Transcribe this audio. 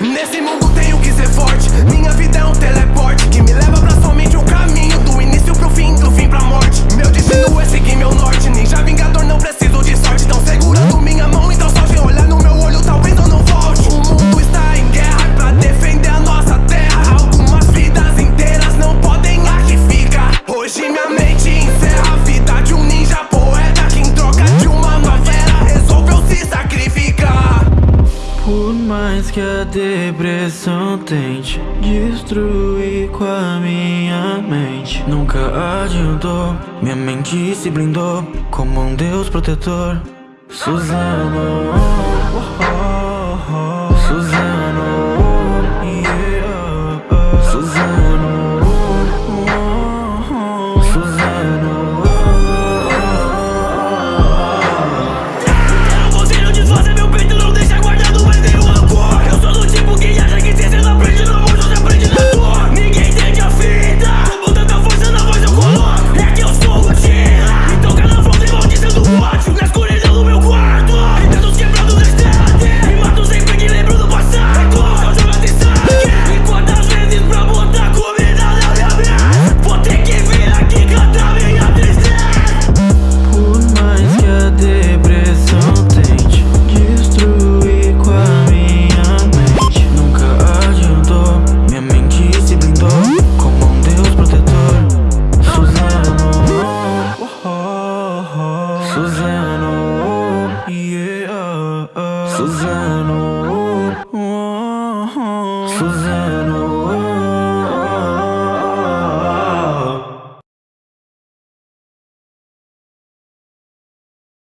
Nesse mundo tenho que ser forte. Minha vida é um teleporte Que me leva pra somente um caminho Do início pro fim, do fim pra morte. Meu destino é seguir meu norte. Ninja vingador, não preciso de sorte. Tão segurando minha mão, então só de olhar no meu olho Talvez eu não volte. O mundo está em guerra pra defender a nossa terra. Algumas vidas inteiras não podem aqui ficar Hoje minha mente mais que a depressão tente destruir com a minha mente, nunca adiantou. Minha mente se blindou como um Deus protetor. Suzano, oh. Suzano, yeah, Suzano, oh, oh. Suzano.